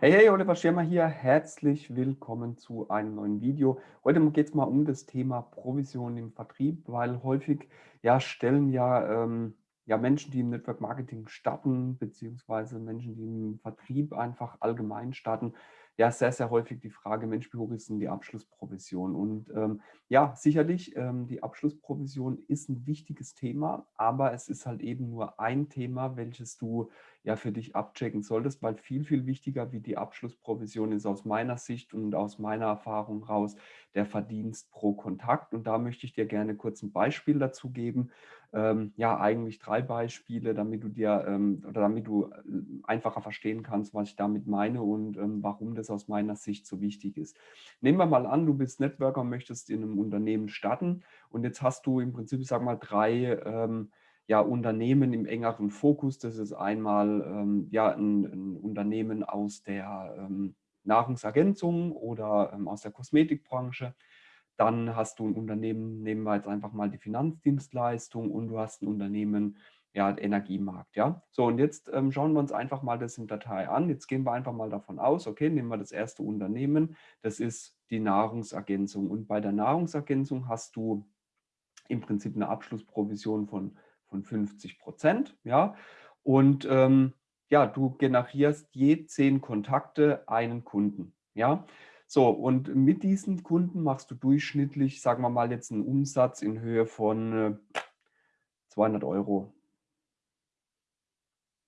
Hey, hey, Oliver Schirmer hier. Herzlich willkommen zu einem neuen Video. Heute geht es mal um das Thema Provision im Vertrieb, weil häufig ja, stellen ja, ähm, ja Menschen, die im Network Marketing starten, beziehungsweise Menschen, die im Vertrieb einfach allgemein starten, ja sehr, sehr häufig die Frage, Mensch, wie hoch ist denn die Abschlussprovision? Und ähm, ja, sicherlich, ähm, die Abschlussprovision ist ein wichtiges Thema, aber es ist halt eben nur ein Thema, welches du ja für dich abchecken solltest, weil viel, viel wichtiger wie die Abschlussprovision ist aus meiner Sicht und aus meiner Erfahrung raus der Verdienst pro Kontakt. Und da möchte ich dir gerne kurz ein Beispiel dazu geben. Ähm, ja, eigentlich drei Beispiele, damit du dir ähm, oder damit du äh, einfacher verstehen kannst, was ich damit meine und ähm, warum das aus meiner Sicht so wichtig ist. Nehmen wir mal an, du bist Networker möchtest in einem Unternehmen starten und jetzt hast du im Prinzip, ich sag mal, drei ähm, ja, Unternehmen im engeren Fokus. Das ist einmal ähm, ja, ein, ein, Unternehmen aus der ähm, Nahrungsergänzung oder aus der Kosmetikbranche. Dann hast du ein Unternehmen, nehmen wir jetzt einfach mal die Finanzdienstleistung und du hast ein Unternehmen, ja, Energiemarkt, ja. So, und jetzt ähm, schauen wir uns einfach mal das in Datei an. Jetzt gehen wir einfach mal davon aus, okay, nehmen wir das erste Unternehmen, das ist die Nahrungsergänzung. Und bei der Nahrungsergänzung hast du im Prinzip eine Abschlussprovision von von 50 Prozent. Ja? Und ähm, ja, du generierst je zehn Kontakte einen Kunden. Ja? So, und mit diesen Kunden machst du durchschnittlich, sagen wir mal jetzt einen Umsatz in Höhe von äh, 200 Euro.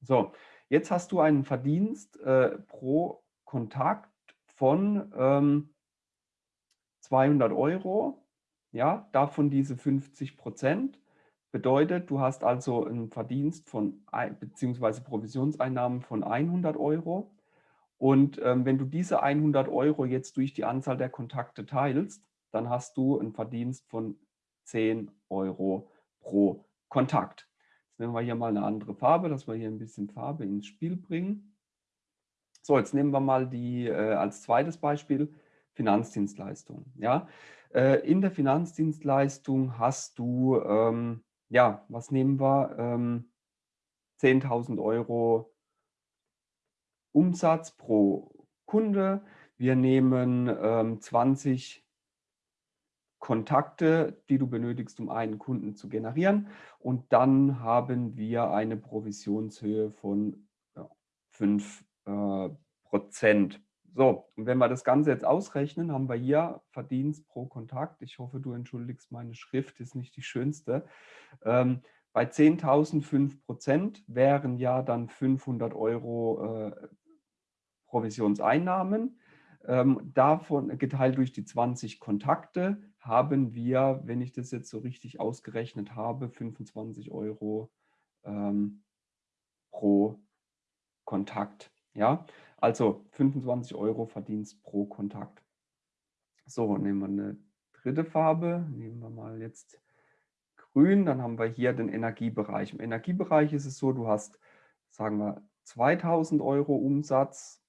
So, jetzt hast du einen Verdienst äh, pro Kontakt von ähm, 200 Euro, ja, davon diese 50 Prozent. Bedeutet, du hast also einen Verdienst von beziehungsweise Provisionseinnahmen von 100 Euro. Und ähm, wenn du diese 100 Euro jetzt durch die Anzahl der Kontakte teilst, dann hast du einen Verdienst von 10 Euro pro Kontakt. Jetzt nehmen wir hier mal eine andere Farbe, dass wir hier ein bisschen Farbe ins Spiel bringen. So, jetzt nehmen wir mal die äh, als zweites Beispiel Finanzdienstleistung. Ja? Äh, in der Finanzdienstleistung hast du ähm, ja, was nehmen wir? Ähm, 10.000 Euro Umsatz pro Kunde. Wir nehmen ähm, 20 Kontakte, die du benötigst, um einen Kunden zu generieren. Und dann haben wir eine Provisionshöhe von ja, 5 äh, Prozent. So, und wenn wir das Ganze jetzt ausrechnen, haben wir hier Verdienst pro Kontakt. Ich hoffe, du entschuldigst, meine Schrift ist nicht die schönste. Ähm, bei 10.000 5 Prozent wären ja dann 500 Euro äh, Provisionseinnahmen. Ähm, davon geteilt durch die 20 Kontakte haben wir, wenn ich das jetzt so richtig ausgerechnet habe, 25 Euro ähm, pro Kontakt. Ja, also 25 Euro Verdienst pro Kontakt. So, nehmen wir eine dritte Farbe. Nehmen wir mal jetzt grün. Dann haben wir hier den Energiebereich. Im Energiebereich ist es so, du hast, sagen wir, 2000 Euro Umsatz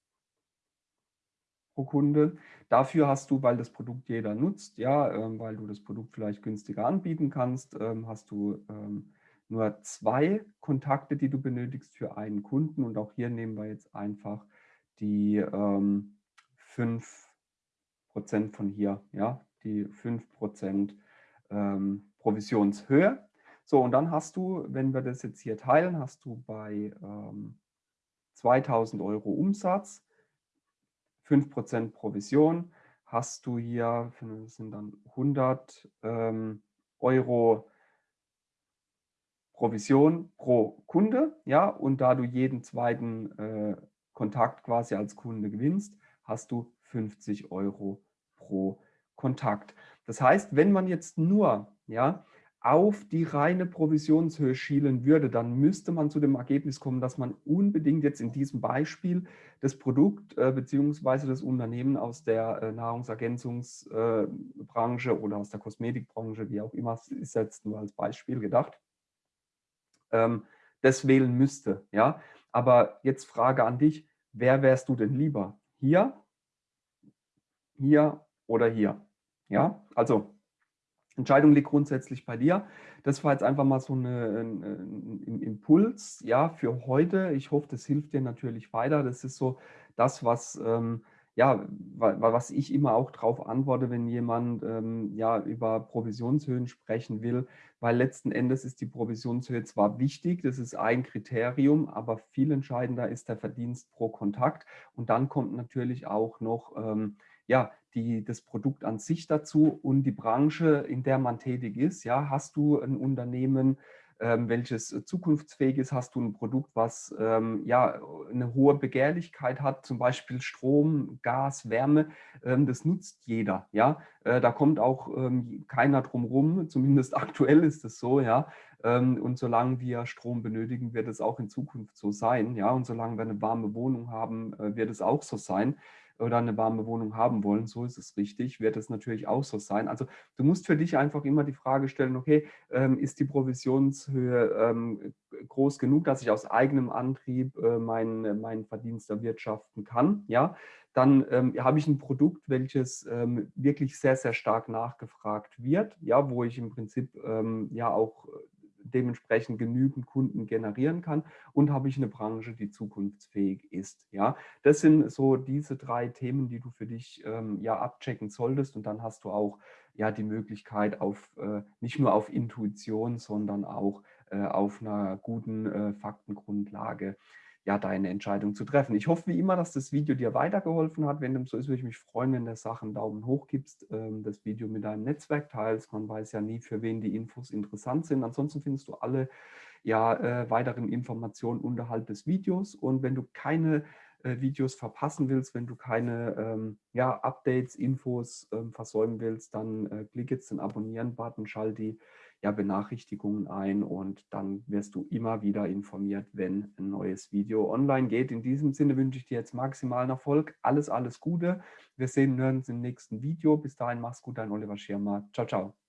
pro Kunde. Dafür hast du, weil das Produkt jeder nutzt, ja, ähm, weil du das Produkt vielleicht günstiger anbieten kannst, ähm, hast du ähm, nur zwei Kontakte, die du benötigst für einen Kunden. Und auch hier nehmen wir jetzt einfach die ähm, 5% von hier, ja, die 5% ähm, Provisionshöhe. So, und dann hast du, wenn wir das jetzt hier teilen, hast du bei ähm, 2000 Euro Umsatz, 5% Provision, hast du hier, das sind dann 100 ähm, Euro Provision pro Kunde, ja, und da du jeden zweiten äh, Kontakt quasi als Kunde gewinnst, hast du 50 Euro pro Kontakt. Das heißt, wenn man jetzt nur ja, auf die reine Provisionshöhe schielen würde, dann müsste man zu dem Ergebnis kommen, dass man unbedingt jetzt in diesem Beispiel das Produkt äh, bzw. das Unternehmen aus der äh, Nahrungsergänzungsbranche äh, oder aus der Kosmetikbranche, wie auch immer, ist jetzt nur als Beispiel gedacht, ähm, das wählen müsste. Ja? Aber jetzt Frage an dich, wer wärst du denn lieber? Hier, hier oder hier? Ja, also Entscheidung liegt grundsätzlich bei dir. Das war jetzt einfach mal so 'ne 'n 'n Impuls, ja, für heute. Ich hoffe, das hilft dir natürlich weiter. Das ist so das, was, ähm, ja, wa wa was ich immer auch drauf antworte, wenn jemand, ähm, ja, über Provisionshöhen sprechen will, weil letzten Endes ist die Provisionshöhe zwar wichtig, das ist ein Kriterium, aber viel entscheidender ist der Verdienst pro Kontakt. Und dann kommt natürlich auch noch, ähm, ja, die das Produkt an sich dazu und die Branche, in der man tätig ist. Ja, hast du ein Unternehmen, ähm, welches äh, zukunftsfähig ist? Hast du ein Produkt, was ähm, ja, eine hohe Begehrlichkeit hat, zum Beispiel Strom, Gas, Wärme? Ähm, das nutzt jeder. Ja? Äh, da kommt auch ähm, keiner drum rum, zumindest aktuell ist es so. Ja? Ähm, und solange wir Strom benötigen, wird es auch in Zukunft so sein. Ja? Und solange wir eine warme Wohnung haben, äh, wird es auch so sein oder eine warme Wohnung haben wollen, so ist es richtig, wird es natürlich auch so sein. Also du musst für dich einfach immer die Frage stellen, okay, ähm, ist die Provisionshöhe ähm, groß genug, dass ich aus eigenem Antrieb äh, meinen, meinen Verdienst erwirtschaften kann, ja, dann ähm, habe ich ein Produkt, welches ähm, wirklich sehr, sehr stark nachgefragt wird, ja, wo ich im Prinzip ähm, ja auch dementsprechend genügend Kunden generieren kann und habe ich eine Branche, die zukunftsfähig ist. Ja, das sind so diese drei Themen, die du für dich ähm, ja abchecken solltest und dann hast du auch ja die Möglichkeit auf äh, nicht nur auf Intuition, sondern auch äh, auf einer guten äh, Faktengrundlage ja, deine Entscheidung zu treffen. Ich hoffe wie immer, dass das Video dir weitergeholfen hat. Wenn dem so ist, würde ich mich freuen, wenn du Sachen Daumen hoch gibst, ähm, das Video mit deinem Netzwerk teilst. Man weiß ja nie, für wen die Infos interessant sind. Ansonsten findest du alle ja, äh, weiteren Informationen unterhalb des Videos. Und wenn du keine äh, Videos verpassen willst, wenn du keine ähm, ja, Updates, Infos ähm, versäumen willst, dann äh, klick jetzt den Abonnieren-Button, schalt die ja, Benachrichtigungen ein und dann wirst du immer wieder informiert, wenn ein neues Video online geht. In diesem Sinne wünsche ich dir jetzt maximalen Erfolg. Alles, alles Gute. Wir sehen uns im nächsten Video. Bis dahin, mach's gut, dein Oliver Schirmer. Ciao, ciao.